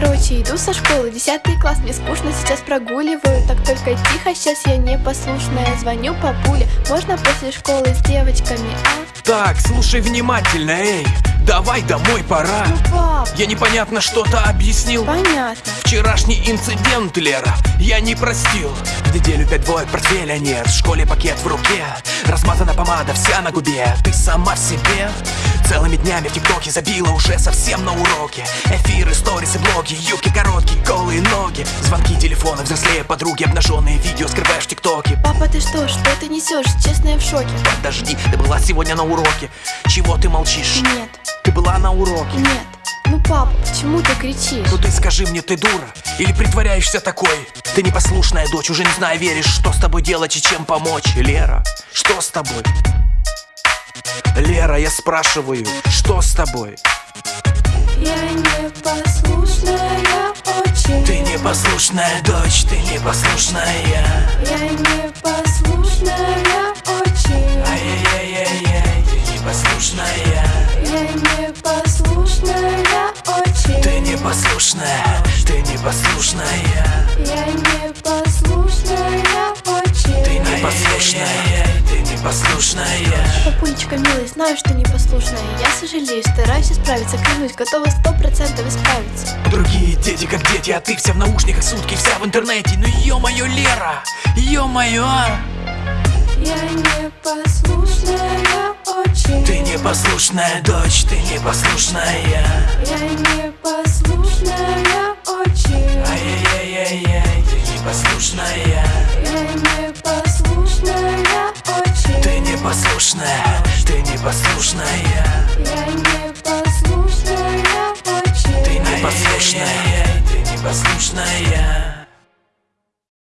Короче, иду со школы, 10 класс, мне скучно, сейчас прогуливаю. Так только тихо, сейчас я непослушная. Звоню папуле, можно после школы с девочками, а? Так, слушай внимательно, эй. Давай домой пора. Ну, пап, Я непонятно что-то объяснил. Понятно. Вчерашний инцидент, Лера, я не простил. В неделю пять двоек портфеля нет. В школе пакет в руке помада вся на губе. Ты сама в себе. Целыми днями в тиктоке забила уже совсем на уроке. Эфиры, сторисы, блоги, юбки короткие, голые ноги. Звонки, телефоны, взрослее подруги Обнаженные видео скрываешь в тиктоке. Папа, ты что, что ты несешь? Честно, я в шоке. Подожди, ты была сегодня на уроке. Чего ты молчишь? Нет, Ты была на уроке. Нет пап, почему ты кричишь? Ну ты скажи мне, ты дура? Или притворяешься такой? Ты непослушная дочь, уже не знаю, веришь, что с тобой делать и чем помочь Лера, что с тобой? Лера, я спрашиваю, что с тобой? Я непослушная очень Ты непослушная дочь, ты непослушная Я непослушная непослушная, ты непослушная. Я непослушная очень Ты непослушная, ты непослушная. Папулечка, милый, знаю, что непослушная. Я сожалею, стараюсь исправиться Клянусь, готова сто процентов исправиться. Другие дети как дети, а ты вся в наушниках сутки, вся в интернете. Ну ё-моё, Лера, ё-моё. Я непослушная очень Ты непослушная дочь, ты непослушная. Я непослушная непослушная Я непослушная очень Ты непослушная, ты непослушная Я непослушная очень Ты непослушная, ты непослушная